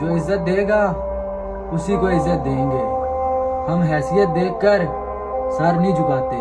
जो इज़्ज़त देगा उसी को इज़्ज़त देंगे। हम हैसियत देखकर सर नहीं झुकाते।